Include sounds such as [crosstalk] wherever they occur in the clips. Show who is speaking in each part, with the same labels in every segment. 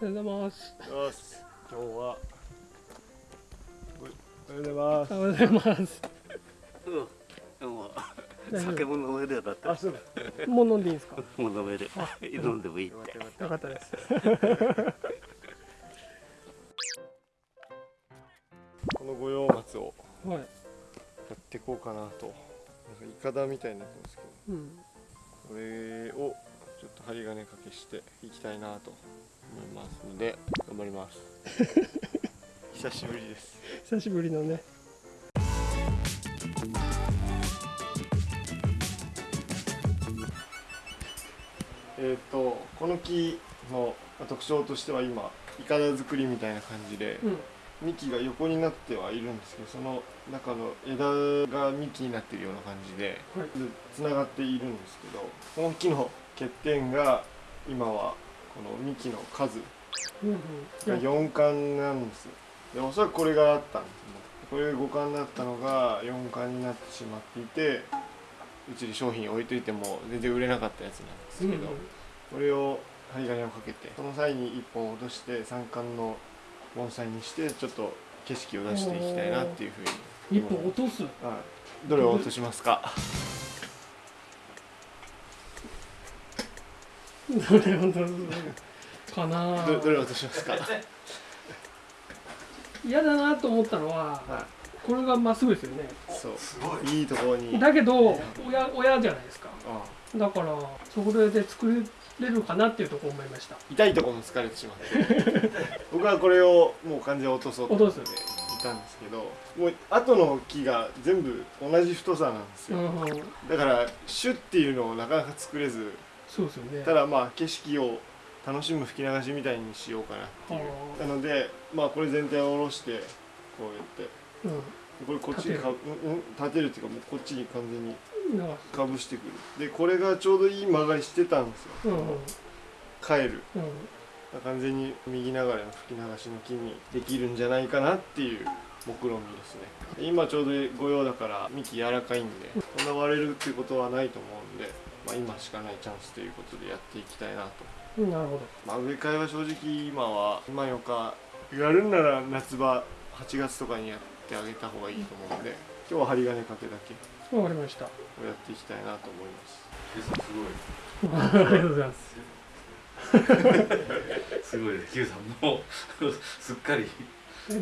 Speaker 1: おはようございます。
Speaker 2: よし今日はおはようございます
Speaker 1: おはようございます。
Speaker 3: うん、もう酒も飲めるようになった
Speaker 2: あそう
Speaker 1: もう飲んでいいですか？
Speaker 3: もう飲める飲んでもいいって
Speaker 1: よかったです。[laughs]
Speaker 2: この五葉松を
Speaker 1: はい。
Speaker 2: やっていこうかなとなんかイカダみたいになってますけど
Speaker 1: うん。
Speaker 2: これをちょっと針金かけしていきたいなと思いますので頑張ります [laughs] 久しぶりです
Speaker 1: 久しぶりのね。
Speaker 2: えっ、とこの木の特徴としては今イカダ作りみたいな感じで
Speaker 1: うん。
Speaker 2: 幹が横になってはいるんですけどその中の枝が幹になっているような感じで
Speaker 1: はい。
Speaker 2: つながっているんですけどこの木の欠点が今はこの幹の数。が4巻なんですでおそらくこれがあったんです。ねこれが5巻だったのが4巻になってしまっていてうちに商品置いといても全然売れなかったやつなんですけど、これを針金をかけてその際に1本落として3巻の盆栽にしてちょっと景色を出していきたいなっていうふうに
Speaker 1: 一本落とす？
Speaker 2: はい、どれを落としますか？
Speaker 1: どれを落とす。かな
Speaker 2: どどれを落としますか？
Speaker 1: 嫌だなと思ったのは、
Speaker 2: は
Speaker 1: これがまっすぐですよね。
Speaker 2: いそういいところに
Speaker 1: だけど、親、親じゃないですか。
Speaker 2: あ
Speaker 1: だから、それで作れるかなっていうところ思いました。
Speaker 2: 痛いところも疲れてしまって [laughs] 僕はこれをもう完全に落とそうと思っていたんですけどもう後の木が全部同じ太さなんですよ、
Speaker 1: うんうん。
Speaker 2: だからシュッっていうのをなかなか作れず
Speaker 1: そうですよね。
Speaker 2: ただまあ景色を楽しむ吹き流しみたいにしようかなっていう。
Speaker 1: は
Speaker 2: なのでまあこれ全体を下ろしてこうやって。
Speaker 1: うん。
Speaker 2: これこっちにかうんうん立てるっていうかもうこっちに完全に
Speaker 1: か
Speaker 2: かぶしてくる。でこれがちょうどいい曲がりしてたんですよ、
Speaker 1: うんうん。
Speaker 2: 帰る。
Speaker 1: うん。
Speaker 2: 完全に右流れの吹き流しの木にできるんじゃないかなっていう目論見ですね。で今ちょうど御用だから幹柔らかいんでそんな割れるっていうことはないと思うんで、まあ、今しかないチャンスということでやっていきたいなと
Speaker 1: うんなるほど。
Speaker 2: まあ植え替えは正直今は今よかやるんなら夏場8月とかにやってあげた方がいいと思うんで今日は針金かけだけ
Speaker 1: わかりました。
Speaker 2: をやっていきたいなと思います [laughs]
Speaker 1: ありがとうございます。[laughs]
Speaker 3: すごいね Q さんもうすっかり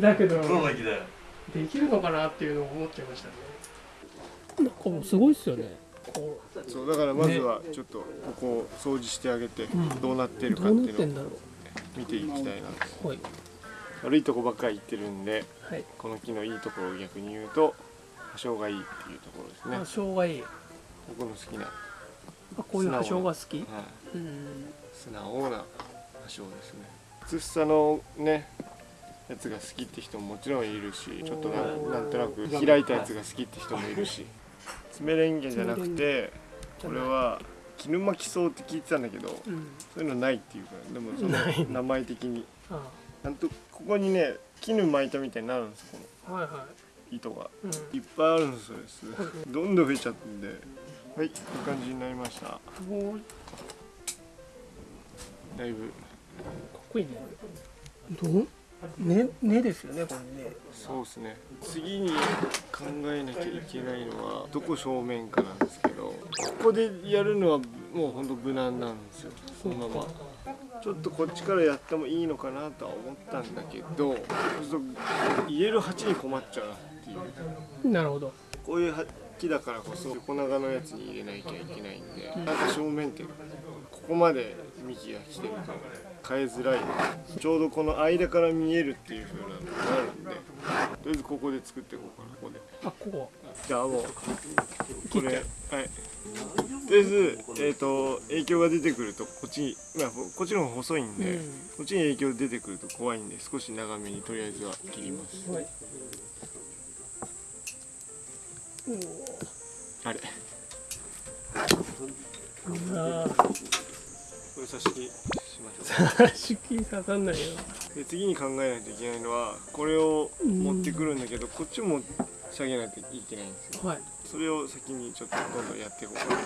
Speaker 1: だけど、
Speaker 3: プロの域だよ
Speaker 1: できるのかなっていうのを思っちゃいましたね。なんかもうすごいっすよね。こ
Speaker 2: そうだからまずはちょっとここを掃除してあげて
Speaker 1: ん
Speaker 2: どうなって
Speaker 1: う、
Speaker 2: るかっていうのを見ていきたいなと
Speaker 1: う。はい。
Speaker 2: 悪いとこばっかり言ってるんで
Speaker 1: はい。
Speaker 2: この木のいいところを逆に言うと波長がいいっていうところですね
Speaker 1: 葉生がいい。
Speaker 2: 僕の好きな、は
Speaker 1: あ、こういう葉生が好き？
Speaker 2: い、
Speaker 1: うん。
Speaker 2: 素直な波長ですねつさのねやつが好きって人ももちろんいるしちょっとななんとなく開いたやつが好きって人もいるし爪レンゲじゃなくてこれは絹巻き草って聞いてたんだけど
Speaker 1: うん。
Speaker 2: そういうのないっていうからでもその名前的に。
Speaker 1: あ
Speaker 2: なんとここにね絹巻いたみたいになるんですこの。
Speaker 1: はいは
Speaker 2: 糸が。
Speaker 1: い。うん。
Speaker 2: いっぱいあるんですよですどんどん増えちゃってんで。はいいい感じになりました。だいぶ。
Speaker 1: っこいいね。どう？ね、ねですよね、これね。
Speaker 2: そうですね次に考えなきゃいけないのはどこ正面かなんですけどここでやるのはもうほんと無難なんですよそのままちょっとこっちからやってもいいのかなとは思ったんだけどそうすると入れる鉢に困っちゃうなっていう
Speaker 1: なるほど。
Speaker 2: こういう木だからこそ横長のやつに入れなきゃいけないんで、なんか正面ってここまで幹が来てると変えづらい。ちょうどこの間から見えるっていう風なのがあるんで。とりあえずここで作っていこうかなここで。
Speaker 1: あ、ここ。
Speaker 2: じゃあもう。これ。はい。とりあえずえっ、と影響が出てくるとこっちにまあこっちの方が細いんで、
Speaker 1: うん。
Speaker 2: こっちに影響出てくると怖いんで少し長めにとりあえずは切ります。
Speaker 1: はい。
Speaker 2: あれ。これ差し切
Speaker 1: 出勤刺さんないよ。
Speaker 2: で次に考えないといけないのはこれを持ってくるんだけどこっちも下げないといけないんですよ。
Speaker 1: はい。
Speaker 2: それを先にちょっとどんどんやっていこうかなと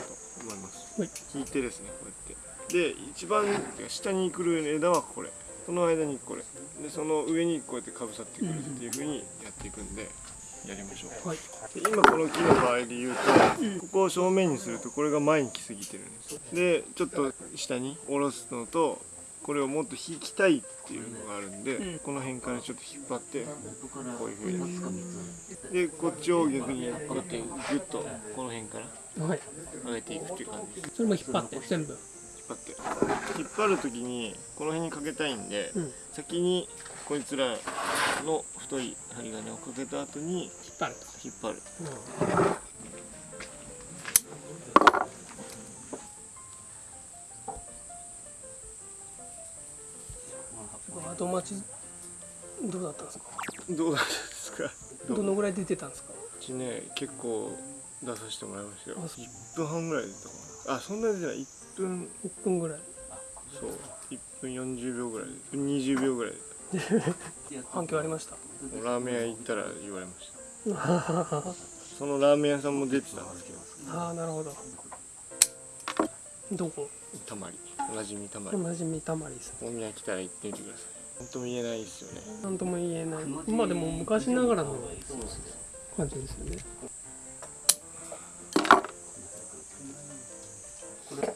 Speaker 2: 思います。
Speaker 1: はい。
Speaker 2: 引いてですねこうやって。で一番下に来る枝はこれ。その間にこれ。でその上にこうやってかぶさってくるっていうふうにやっていくんでやりましょう。
Speaker 1: はい。
Speaker 2: で今この木の場合で言うとここを正面にするとこれが前に来すぎてるんです。でちょっと下に下ろすのとこれをもっと引きたいっていうのがあるんで、
Speaker 1: うん。
Speaker 2: この辺からちょっと引っ張ってこういうふうに。でこっちを逆にこうやってグッとこの辺から
Speaker 1: はい。
Speaker 2: 上げていくっていう感じ。です
Speaker 1: それも引っ張って全部。
Speaker 2: 引っ張って。引っ張る時にこの辺にかけたいんで、
Speaker 1: うん。引っ
Speaker 2: 先にこいつらの太い針金をかけた後に
Speaker 1: 張る
Speaker 2: 引っ張る
Speaker 1: とうん後待ちどうだったんですか？
Speaker 2: どうなんですか？[laughs]
Speaker 1: どのぐらい出てたんですか？
Speaker 2: うちね結構出させてもらいましたよ。
Speaker 1: あそう。
Speaker 2: 1分半ぐらい出たかな。あそんなに出てない。1分。
Speaker 1: 1分ぐらい。
Speaker 2: そう。1分40秒ぐらい。1分20秒ぐらい。[laughs]
Speaker 1: 反響ありました？
Speaker 2: ラーメン屋行ったら言われました。[laughs] そのラーメン屋さんも出てたんですけど。
Speaker 1: ああなるほど。どこ？
Speaker 2: たまりおなじみたまり。
Speaker 1: おなじみたまりですね
Speaker 2: 大宮来たら行ってみてください。本当も言えない。ですよね
Speaker 1: なんとも言えない。まあでも昔ながらの感じですよね。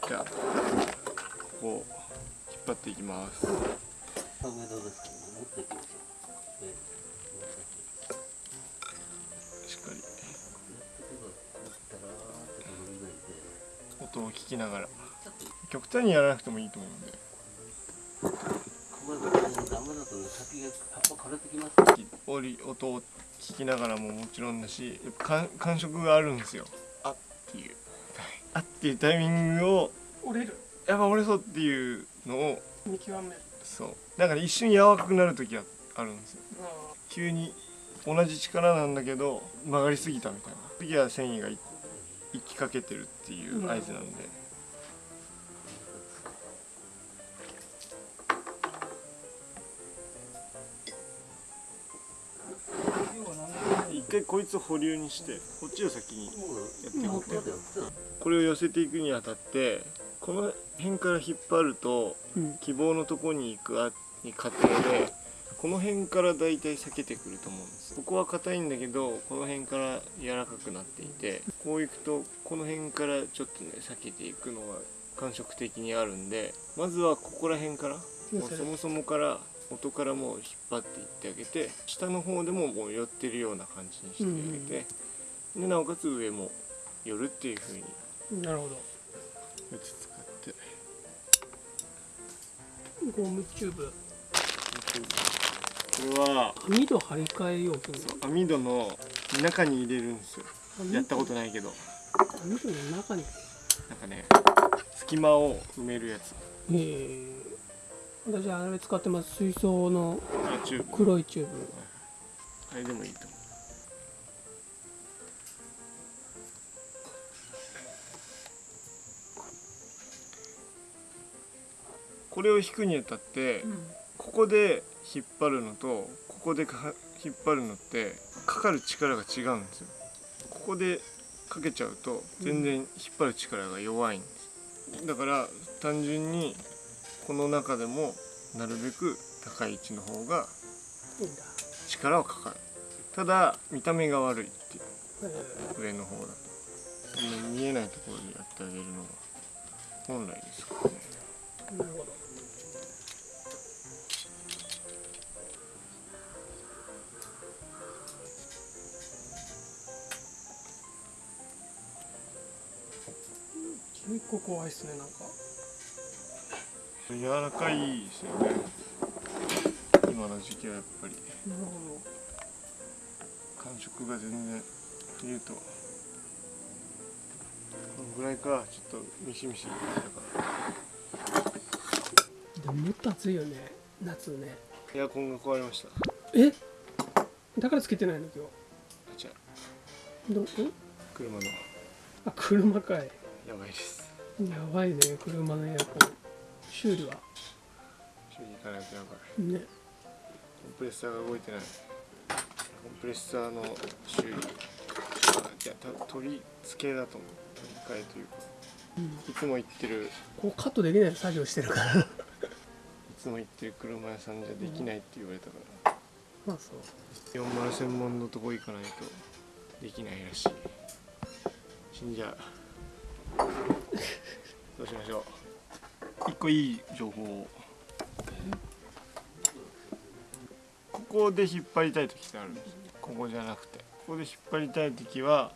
Speaker 2: じゃあここを引っ張っていきます。しっかり。音を聞きながら極端にやらなくてもいいと思うんで。折り音を聞きながらももちろんだしやっぱ感感触があるんですよ。あっ。ていう。あっていうタイミングを
Speaker 1: 折れる
Speaker 2: やっぱ折れそうっていうのを
Speaker 1: 見極める
Speaker 2: そう。だから一瞬柔らかくなる時はあるんですよ。急に同じ力なんだけど曲がりすぎたみたいな。時は繊維がい行きかけてるっていう合図なんで、一回こいつを保留にしてこっちを先にやっていこうって。これを寄せていくにあたってこの辺から引っ張ると
Speaker 1: うん。
Speaker 2: 希望のとこに行くあに過程でこの辺からだいたい避けてくると思うんです。ここは硬いんだけどこの辺から柔らかくなっていてこういくとこの辺からちょっとね避けていくのが感触的にあるんでまずはここら辺からもうそもそもから元からもう引っ張っていってあげて下の方でももう寄ってるような感じにしてあげて、でなおかつ上も寄るっていう風に
Speaker 1: なるほど。
Speaker 2: 打ち使って。
Speaker 1: ゴムチューブ。
Speaker 2: これは
Speaker 1: 網戸張り替え容器
Speaker 2: 網戸の中に入れるんですよ。
Speaker 1: 網
Speaker 2: やったことないけど。
Speaker 1: 網戸の中に？
Speaker 2: なんかね隙間を埋めるやつ。
Speaker 1: ええ私あれ使ってます。水槽の黒いチューブ。
Speaker 2: あれでもいいと思う。これを引くにあたって、ここで引っ張るのとここでか引っ張るのってかかる力が違うんですよ。ここでかけちゃうと全然引っ張る力が弱いんです。だから単純にこの中でもなるべく高い位置の方が力はかかる。ただ見た目が悪いっていう
Speaker 1: え
Speaker 2: 上の方だと。見えないところでやってあげるのが本来ですからね。
Speaker 1: えなるほど。結構怖いっすねなんか
Speaker 2: 柔らかいですよね。今の時期はやっぱり。
Speaker 1: なるほ
Speaker 2: 感触が全然冬と。このぐらいかちょっとミシミシ
Speaker 1: でももっと暑いよね夏ね。
Speaker 2: らエアコンが壊れました。
Speaker 1: え？だからつけてないの今日。どん
Speaker 2: 車の。
Speaker 1: あ車かい。
Speaker 2: やばいです。
Speaker 1: やばいね車のエアコン修理は。
Speaker 2: 修理行かないとやばい
Speaker 1: ね。
Speaker 2: コンプレッサーが動いてない。コンプレッサーの修理あじゃあた取り付けだと思う。取り替えというか。
Speaker 1: うん。
Speaker 2: いつも言ってる。
Speaker 1: こうカットできない作業してるから。[laughs]
Speaker 2: いつつも行ってる車屋さんじゃできないって言われたから。
Speaker 1: まあそう。
Speaker 2: 40専門のとこ行かないと。できないらしい。死んじゃう。[laughs] どうしましょう一個いい情報。をここで引っ張りたい時ってあるんですここじゃなくて。ここで引っ張りたい時は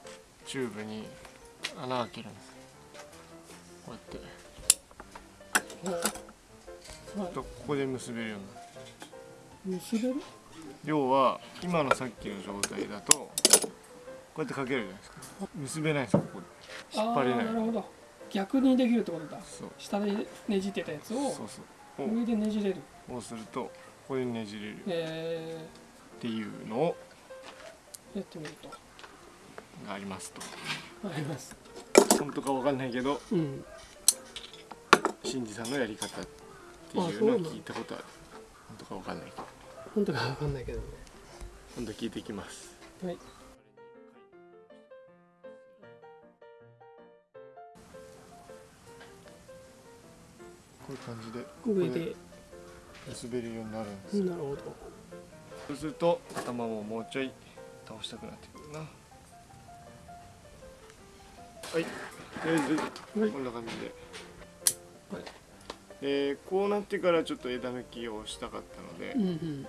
Speaker 2: チューブに穴開けるんです。こうやって。とここで結べるようになる
Speaker 1: 結べる
Speaker 2: 要は今のさっきの状態だとこうやってかけるじゃないですか結べないんですよここで引っ張れない
Speaker 1: なるほど逆にできるってことだ。
Speaker 2: そう。
Speaker 1: 下でねじってたやつ
Speaker 2: そう
Speaker 1: を
Speaker 2: そう。
Speaker 1: 上でねじれる。
Speaker 2: こうするとここでねじれる。っ
Speaker 1: え
Speaker 2: ていうのを
Speaker 1: ー、やってみると。
Speaker 2: がありますと。
Speaker 1: あります。
Speaker 2: 本当かわかんないけど
Speaker 1: うん。
Speaker 2: 新次さんのやり方っていうのを聞いたことある。本当かわかんないけど。
Speaker 1: 本当かわかんないけどね。
Speaker 2: 今度聞いてきます。
Speaker 1: はい
Speaker 2: こういう感じで
Speaker 1: 上で。
Speaker 2: 結べるようになるんです。
Speaker 1: なるほど。
Speaker 2: そうすると頭ももうちょい倒したくなってくるな。はい。とりあえず
Speaker 1: はい。
Speaker 2: こんな感じで、
Speaker 1: はい。
Speaker 2: えーこうなってからちょっと枝抜きをしたかったので、
Speaker 1: うんうん。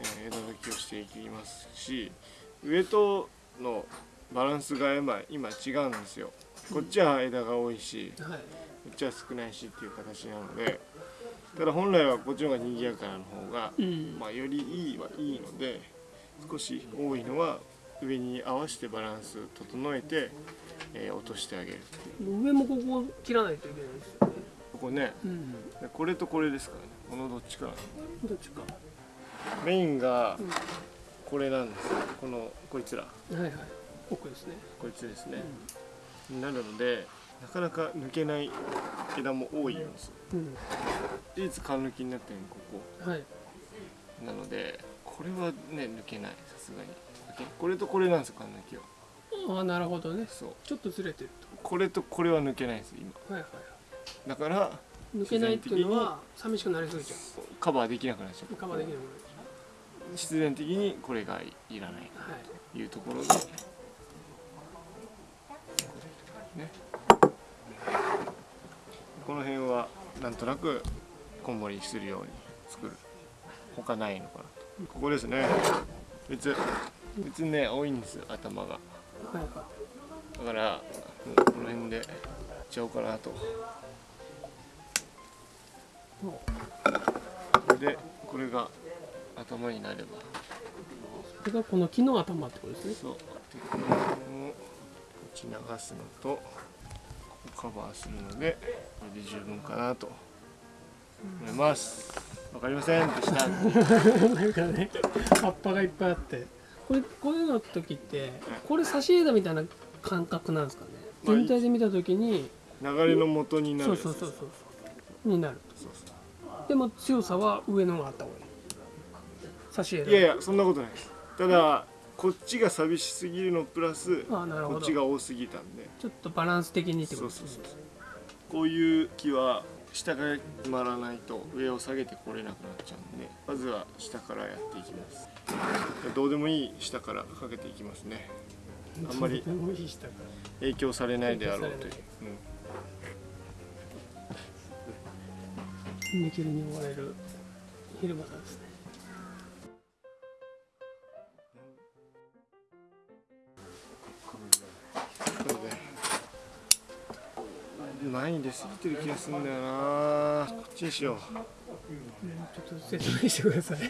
Speaker 2: えー枝抜きをしていきますし上とのバランスが今今違うんですよ。こっちは枝が多いし
Speaker 1: はい。
Speaker 2: こっちは少ないしっていう形なのでただ本来はこっちの方が賑やかなの方が
Speaker 1: うん。
Speaker 2: まあ、よりいいはいいので少し多いのは上に合わせてバランス整えて、えー落としてあげる
Speaker 1: 上もここ切らないといけないですよね。
Speaker 2: ここね。
Speaker 1: うん。
Speaker 2: でこれとこれですからね。このどっちかな。
Speaker 1: どっちか。
Speaker 2: メインが
Speaker 1: うん。
Speaker 2: これなんですよ。このこいつら。
Speaker 1: はいはい。奥ですね。
Speaker 2: こいつですね、になるのでなかなか抜けない枝も多いんですよ
Speaker 1: うん。
Speaker 2: 唯一缶抜きになってるのここ。
Speaker 1: はい。
Speaker 2: なのでこれはね抜けない。さすがに。これとこれなんですよ缶抜きは。
Speaker 1: ああなるほどね。
Speaker 2: そう。
Speaker 1: ちょっとずれてる
Speaker 2: これとこれは抜けないんです今。
Speaker 1: とはいはい。
Speaker 2: だから
Speaker 1: 抜けないっていうのは寂しくなりすぎちゃ
Speaker 2: カバーできなくなっちゃ
Speaker 1: う。カバーできないも
Speaker 2: 必然的にこれがいらないというところで。ねこの辺はなんとなくこんもりするように作る。他ないのかなと。ここですね。別別にね多いんです頭が。だからこの辺でいっちゃおうかなと。でこれが頭になれば。
Speaker 1: うこれがこの木の頭ってことですね。
Speaker 2: そう。でこの辺をこっち流すのとここカバーするのでで十分かなと。思います。わかりませんでした。
Speaker 1: なんかね葉っぱがいっぱいあって。これこういうの時ってこれ差し枝みたいな感覚なんですかね？
Speaker 2: まあ
Speaker 1: 全体で見た時に。
Speaker 2: 流れの元になる
Speaker 1: そうそうそうそうそう。になる。
Speaker 2: そうそ
Speaker 1: でも強さは上のがあった方がいい。差し枝
Speaker 2: ういやいやそんなことないです。ただこっちが寂しすぎるのプラス
Speaker 1: あなるほど。
Speaker 2: こっちが多すぎたんで。
Speaker 1: ちょっとバランス的にってこ
Speaker 2: そう
Speaker 1: とですね。
Speaker 2: そうそうそうこういう木は下が決まらないと上を下げてこれなくなっちゃうんでまずは下からやっていきます。どうでもいい下からかけていきますね。あんまり影響されないであろうという。うん。
Speaker 1: 見切りに追われる昼間さんです
Speaker 2: で前に出過ぎてる気がするんだよな。こっちにしよう。
Speaker 1: ちょっと説明してください。
Speaker 2: こ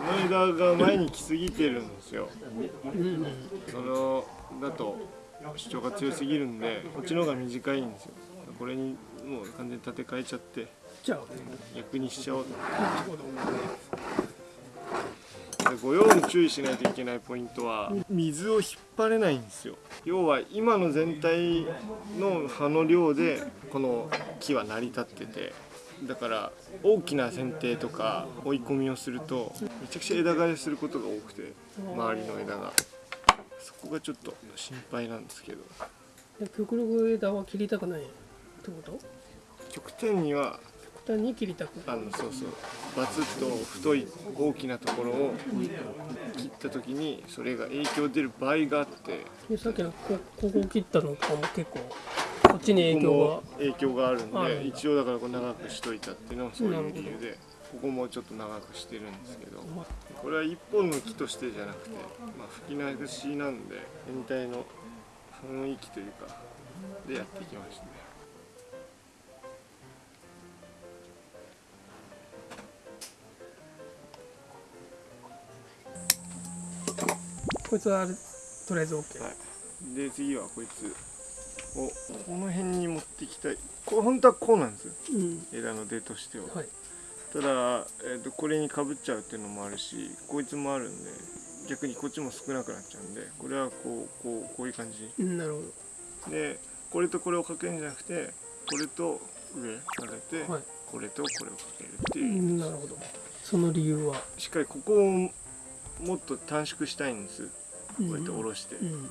Speaker 2: の枝が前に来すぎてるんですよ。
Speaker 1: うんうん
Speaker 2: そのだと主張が強すぎるんでこっちの方が短いんですよ。これにもう完全に立て替えちゃって逆にしちゃおうと。
Speaker 1: なるほど
Speaker 2: でご用に注意しないといけないポイントは水を引っ張れないんですよ。要は今の全体の葉の量でこの木は成り立っててだから大きな剪定とか追い込みをするとめちゃくちゃ枝枯れすることが多くて周りの枝が。そこがちょっと心配なんですけど。
Speaker 1: で極力枝は切りたくないってこと？
Speaker 2: 極端には
Speaker 1: 端に切りたく
Speaker 2: あのそうそう。バツッと太い大きなところを切った時にそれが影響出る場合があって。
Speaker 1: でさっきのこここ切ったのとかも結構こっちに影響が
Speaker 2: 影響があるんで一応だからこう長くしといたっていうのはそういう理由でここもちょっと長くしてるんですけどこれは一本の木としてじゃなくて、まあ、吹き流しなんで全体の雰囲気というかでやっていきましたね
Speaker 1: こいつはとりあえず OK、
Speaker 2: はい、で次はこいつをこの辺に持ってきたい。これ本当はこうなんですよ。
Speaker 1: うん。
Speaker 2: 枝の出としては、
Speaker 1: はい。
Speaker 2: ただ、えー、とこれにかぶっちゃうっていうのもあるしこいつもあるんで逆にこっちも少なくなっちゃうんでこれはこうこうこういう感じ。
Speaker 1: うんなるほ
Speaker 2: でこれとこれをかけるんじゃなくてこれと上かけて、
Speaker 1: どはい。
Speaker 2: これとこれをかけるって
Speaker 1: う
Speaker 2: いう、
Speaker 1: んなるほど。その理由は？
Speaker 2: しっかりここをもっと短縮したいんです。こうやって下ろして、
Speaker 1: うん。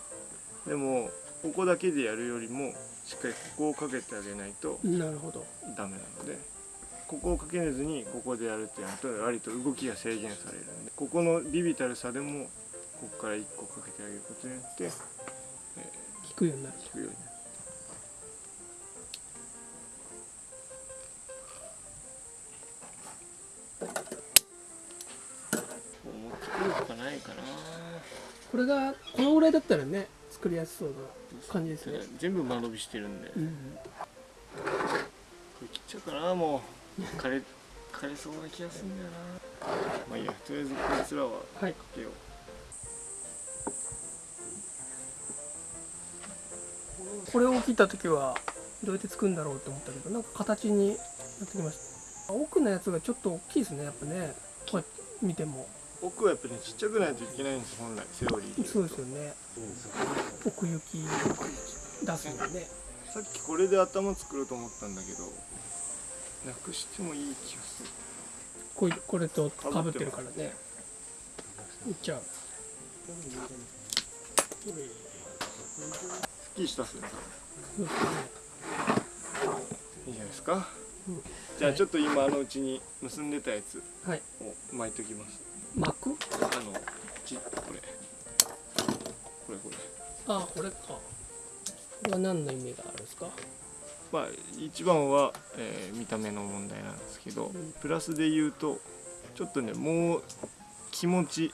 Speaker 2: でもここだけでやるよりもしっかりここをかけてあげないと
Speaker 1: うんなるほど。
Speaker 2: ダメなのでここをかけずにここでやるっていうのと割と動きが制限されるんでここのビビたる差でもここから1個かけてあげることによって、え
Speaker 1: 効くようになる。
Speaker 2: ー、効くようになる。思ってくるとかないかな
Speaker 1: これがこのぐらいだったらね作りやすそうな感じですね。
Speaker 2: 全部間延びしてるんで、こ
Speaker 1: うん。
Speaker 2: れ切っちゃうかなもう。枯れ枯れそうな気がするんだよな。まあいいやとりあえずこいつらは
Speaker 1: はい。
Speaker 2: かけよう。
Speaker 1: これを切った時はどうやって作るんだろうって思ったけどなんか形になってきました。奥のやつがちょっと大きいですねやっぱね。こうやって見ても
Speaker 2: 奥はやっぱりねちっちゃくないといけないんです本来セオリーで
Speaker 1: そうですよね。奥行き出すのね。
Speaker 2: さっきこれで頭作ろうと思ったんだけどなくしてもいい気がする。
Speaker 1: こういこれとかぶってるからね。いっちゃう。
Speaker 2: すっきりしたっすね。
Speaker 1: そうですね。
Speaker 2: いいじゃないですか、
Speaker 1: うん。
Speaker 2: じゃあちょっと今あのうちに結んでたやつ
Speaker 1: はい。
Speaker 2: を巻いときます
Speaker 1: 巻く
Speaker 2: あのちこれ。これこれ。
Speaker 1: あこれか。これは何の意味があるんですか？
Speaker 2: まあ一番は、えー見た目の問題なんですけど、
Speaker 1: ん。
Speaker 2: プラスで言うとちょっとねもう気持ち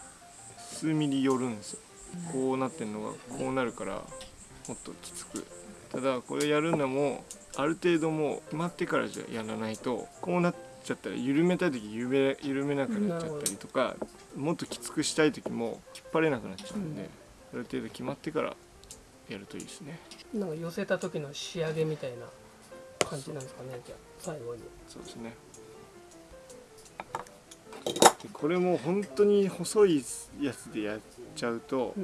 Speaker 2: 数ミリ寄るんですよ、こうなってんのがこうなるからもっときつく。ただこれやるのもある程度もう決まってからじゃやらないとこうなっちゃったら緩めたい時緩め緩めなくなっちゃったりとかもっときつくしたい時も引っ張れなくなっちゃうんで、
Speaker 1: うん
Speaker 2: ある程度決まってからやるといいですね。
Speaker 1: なんか寄せた時の仕上げみたいな感じなんですかねじゃあ最後に。
Speaker 2: そうですね。でこれも本当に細いやつでやっちゃうと
Speaker 1: う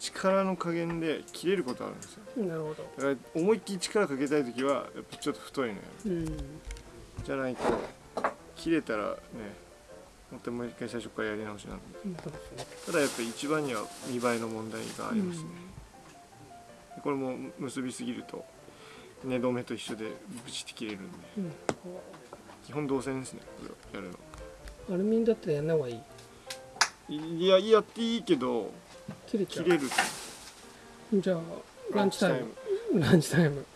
Speaker 2: 力の加減で切れることあるんですよ。
Speaker 1: ん。なるほど。
Speaker 2: だから思いっきり力かけたい時はやっぱちょっと太いのやる。
Speaker 1: うん。
Speaker 2: じゃないと切れたらねまたもう一回最初からやり直しなんで
Speaker 1: そうね。
Speaker 2: ただやっぱ一番には見栄えの問題がありますね、これも結びすぎると寝止めと一緒でブチって切れるんで。
Speaker 1: うん。
Speaker 2: 基本動線ですねこれをやるの。
Speaker 1: アルミンだったらやんない方がいい。
Speaker 2: いややっていいけど
Speaker 1: 切れちゃう。
Speaker 2: 切れる
Speaker 1: じゃあランチタイム。ランチタイム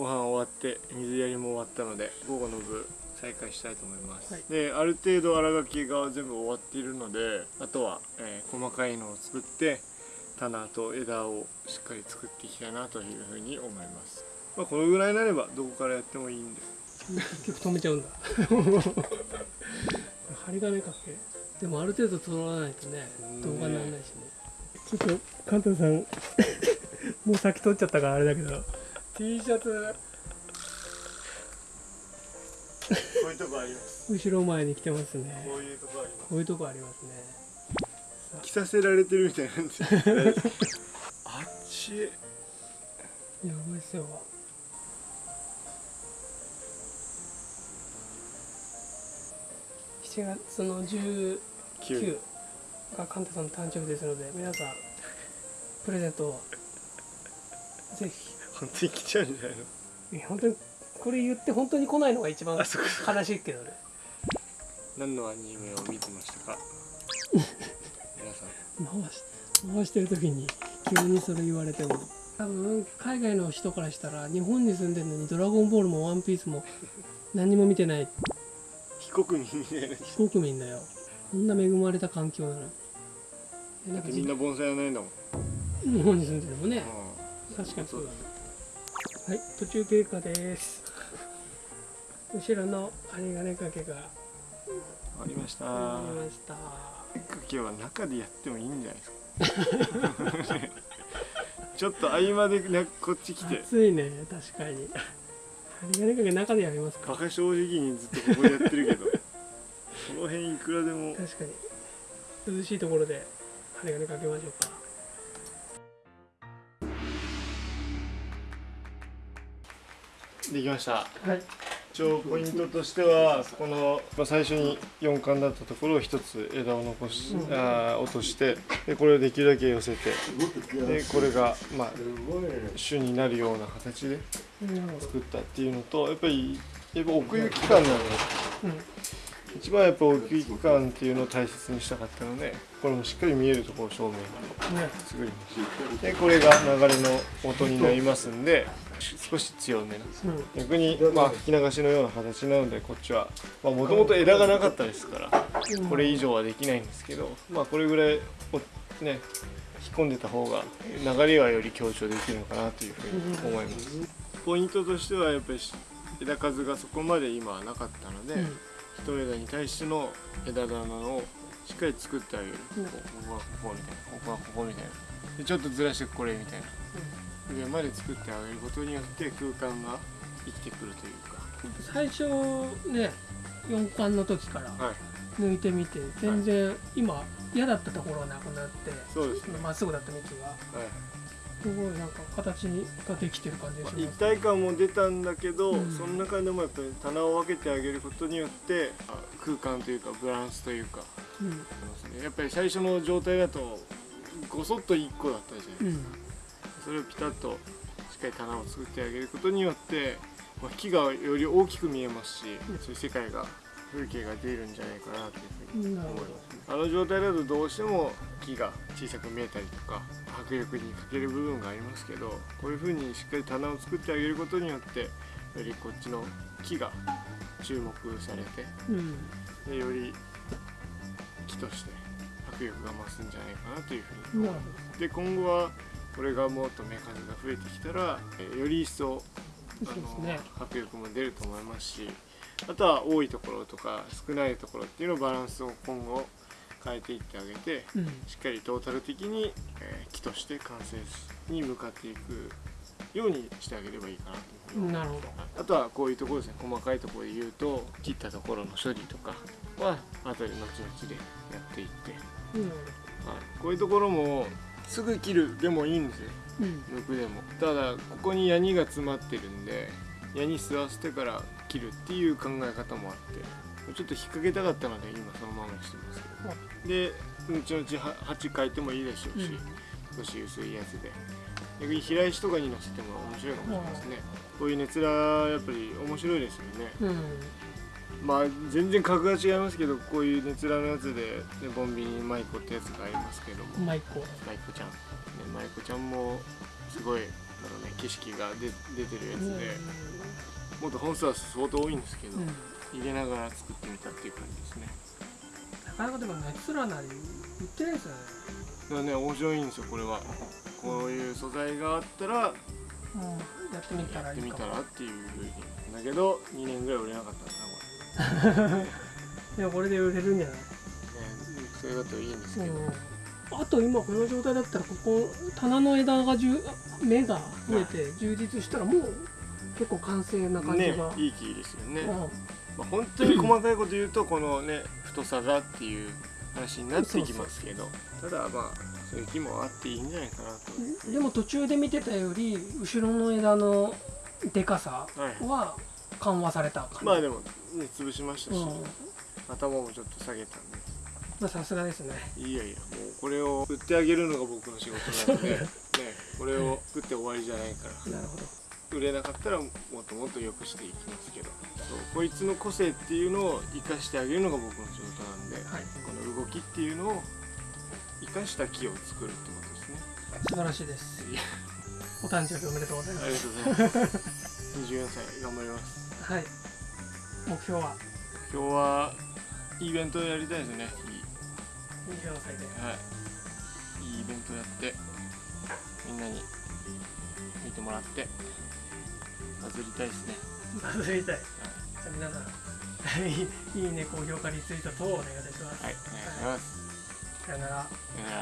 Speaker 2: ご飯終わって水やりも終わったので午後の部再開したいと思います、
Speaker 1: はい。
Speaker 2: である程度荒書きが全部終わっているのであとは、えー細かいのを作って棚と枝をしっかり作っていきたいなというふうに思います、まあ、このぐらいになればどこからやってもいいんで。[laughs]
Speaker 1: 結構止めちゃうんだ。[laughs] 針金かけ？でもある程度取らないとね動画にならないしね。ちょっとカンタさん [laughs] もう先取っちゃったからあれだけど T シャツ。
Speaker 2: こういうとこあります。
Speaker 1: 後ろ前に来てますね。
Speaker 2: こういうとこあります。
Speaker 1: こういうとこありますね。
Speaker 2: 着させられてるみたいなんですよ。あっち。
Speaker 1: やばいっすよ7月の19
Speaker 2: 9
Speaker 1: がカンタさんの誕生日ですので皆さんプレゼントをぜひ
Speaker 2: 本当に来ちゃうんじゃないの？
Speaker 1: いや本当にこれ言って本当に来ないのが一番悲しいけどね。
Speaker 2: 何のアニメを見てましたか？[laughs] 皆さん。
Speaker 1: 回し回してる時に急にそれ言われても。多分海外の人からしたら日本に住んでるのに「ドラゴンボール」も「ワンピースも何にも見てない。
Speaker 2: 非国民みたいな
Speaker 1: 非国民だよ。こんな恵まれた環境なのに。えなんかじ
Speaker 2: みんな盆栽やないんだもん。
Speaker 1: 日本に住んでるもんね。
Speaker 2: あ
Speaker 1: 確かにそうだねはい途中経過です。後ろの針金掛けが
Speaker 2: ありました。
Speaker 1: ありました。
Speaker 2: 今日は中でやってもいいんじゃないですか。[laughs] ちょっと合間でなこっち来て。
Speaker 1: 暑いね確かに。針金掛け中でやりますか。
Speaker 2: バカ正直にずっとここでやってるけど。[laughs] その辺いくらでも。
Speaker 1: 確かに。涼しいところで針金かけましょうか
Speaker 2: できました。
Speaker 1: はい。
Speaker 2: 一応ポイントとしてはこの、まあ、最初に4巻だったところを1つ枝を残し、
Speaker 1: うん。
Speaker 2: あー落としてでこれをできるだけ寄せてでこれがまあ主になるような形で作ったっていうのとやっぱりやっぱ奥行き感なので
Speaker 1: うん。
Speaker 2: 一番やっぱ奥行き感っていうのを大切にしたかったのでこれもしっかり見えるところを正面に
Speaker 1: ね。
Speaker 2: 作りました。でこれが流れの音になりますんで少し強めな。
Speaker 1: うん。
Speaker 2: 逆にまあ吹き流しのような形なのでこっちはもともと枝がなかったですからこれ以上はできないんですけどまあこれぐらいおね引っ込んでた方が流れはより強調できるのかなというふうに思います。ポイントとしてはやっぱり枝数がそこまで今はなかったので、
Speaker 1: うん。
Speaker 2: 一枝に対しての枝棚をしっかり作ってあげる、
Speaker 1: うん。
Speaker 2: ここはここみたいなここはここみたいな。でちょっとずらしてこれみたいな上まで作ってあげることによって空間が生きてくるというか。
Speaker 1: 最初ね4巻の時から
Speaker 2: はい。
Speaker 1: 抜いてみて全然今嫌だったところはなくなって
Speaker 2: そうですね。
Speaker 1: まっすぐだった幹が
Speaker 2: はい。
Speaker 1: すごいなんか形ができてる感じがし
Speaker 2: 一
Speaker 1: ます
Speaker 2: 体感も出たんだけど、
Speaker 1: うん。
Speaker 2: その中でもやっぱり棚を分けてあげることによってあ空間というかブランスというか
Speaker 1: うん。
Speaker 2: やっぱり最初の状態だとごそっと1個だったじゃないですか、それをピタッとしっかり棚を作ってあげることによって、まあ、木がより大きく見えますし、そういう世界が風景が出るんじゃないかなというふうに思います、あの状態だとどうしても木が小さく見えたりとか迫力に欠ける部分がありますけどこういうふうにしっかり棚を作ってあげることによってよりこっちの木が注目されて
Speaker 1: うん。
Speaker 2: でより木として迫力が増すんじゃないかなというふうに
Speaker 1: なるほ
Speaker 2: で今後はこれがもっと芽数が増えてきたらえより一層
Speaker 1: ど
Speaker 2: あの迫力も出ると思いますしあとは多いところとか少ないところっていうのバランスを今後変えていってあげて
Speaker 1: うん。
Speaker 2: しっかりトータル的に、えー木として完成に向かっていくようにしてあげればいいかなと思います。
Speaker 1: なるほど。
Speaker 2: あとはこういうところですね細かいところで言うと切ったところの処理とかは後で後々でやっていって、
Speaker 1: うん。
Speaker 2: はい、こういうところもすぐ切るでもいいんですよ。
Speaker 1: うん。
Speaker 2: 抜くでも。ただここにヤニが詰まってるんでヤニ吸わせてから切るっていう考え方もあってちょっと引っ掛けたかったので今そのままにしてますけど。で後々は鉢変えてもいいでしょうし、
Speaker 1: うん。
Speaker 2: 少し薄いやつで。逆に平石とかに乗せても面白いかもしれないですね。こういう熱らやっぱり面白いですよね。
Speaker 1: うん
Speaker 2: まあ全然格が違いますけどこういう熱らのやつで、ね、ボンビニマイコってやつがありますけども。
Speaker 1: マイコ。
Speaker 2: マイコちゃん、ね、マイコちゃんもすごいあの、ね、景色が出出てるやつで、もっと本数は相当多いんですけど、
Speaker 1: うん。
Speaker 2: 入れながら作ってみたっていう感じですね。
Speaker 1: なかなかでも熱らなり売ってないですよね。
Speaker 2: だからね面白いんですよこれは。こういう素材があったら
Speaker 1: うん。やってみた
Speaker 2: やってみ
Speaker 1: らいいかも。
Speaker 2: たらっていうふうに。だけど2年ぐらい売れなかった。んだなこ
Speaker 1: でもこれで売れるんじゃない？
Speaker 2: れねそれだといいんですけど、
Speaker 1: うん。あと今この状態だったらここ棚の枝がじゅ芽が増えて充実したらもう結構完成な感じ
Speaker 2: ね
Speaker 1: が、
Speaker 2: いい木ですよね、
Speaker 1: うん。
Speaker 2: まあ、本当に細かいこと言うとこのね [clears throat] 太さがっていう話になってきますけど。ただまあそういう木もあっていいんじゃないかなと。
Speaker 1: でも途中で見てたより後ろの枝のでかさ
Speaker 2: はい。
Speaker 1: は緩和された感じ、
Speaker 2: まあでもね潰しましたし、
Speaker 1: うん。
Speaker 2: 頭もちょっと下げたんで。
Speaker 1: まあさすがですね。
Speaker 2: いやいやもうこれを売ってあげるのが僕の仕事なので、ね、これを作って終わりじゃないから。
Speaker 1: なるほど。
Speaker 2: 売れなかったらもっともっと良くしていきますけど。そうこいつの個性っていうのを生かしてあげるのが僕の仕事なんで、
Speaker 1: はい。
Speaker 2: この動きっていうのを生かした木を作るってことですね。
Speaker 1: 素晴らしいです。お誕生日おめでとうございま
Speaker 2: ありが
Speaker 1: す
Speaker 2: とうございます24歳頑張ります。
Speaker 1: はい。目標は？
Speaker 2: 今日はイベントやりたいですね。いい。
Speaker 1: 24歳で。
Speaker 2: はい。いいイベントやってみんなに見てもらってバズりたいですね。
Speaker 1: バズりたい。じゃあ皆さんいい [laughs] いいね高評価リツイート等をお願いいたします、
Speaker 2: はいお願いします。
Speaker 1: さよなら。
Speaker 2: あ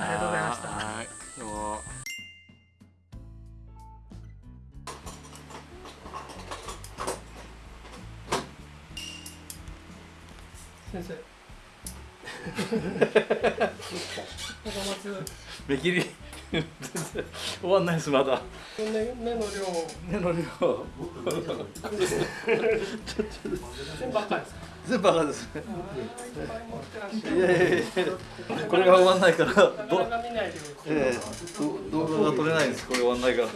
Speaker 1: りがとうございました。
Speaker 2: はいどうも
Speaker 3: 目切り。全 [laughs] 然終わんないですまだ。
Speaker 1: 目目の量。
Speaker 3: 目の量。
Speaker 1: 全部赤ですか？
Speaker 3: 全部赤ですね。
Speaker 1: い
Speaker 3: やいやいや。これが終わんないから。ど
Speaker 1: か見ない量です
Speaker 3: ええど動画が撮れないんです。これ終わんないから。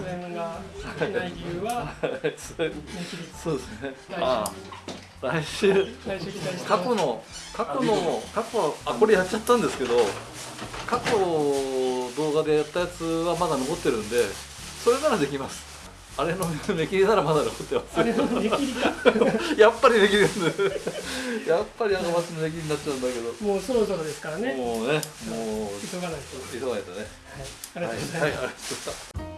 Speaker 1: 出演ができない理由は
Speaker 3: そうですね。ああ来週。過去の過去の過去あこれやっちゃったんですけど過去動画でやったやつはまだ残ってるんでそれならできます。あれの目切りならまだ残ってます。
Speaker 1: あれの目切りか。[laughs]
Speaker 3: やっぱり目切りです [laughs] やっぱりあの松の目切りになっちゃうんだけど。
Speaker 1: もうそろそろですからね。
Speaker 3: もうねもう
Speaker 1: 急がないと。
Speaker 3: 急がないとね。
Speaker 1: はい。ありがとうございます、
Speaker 3: はいはい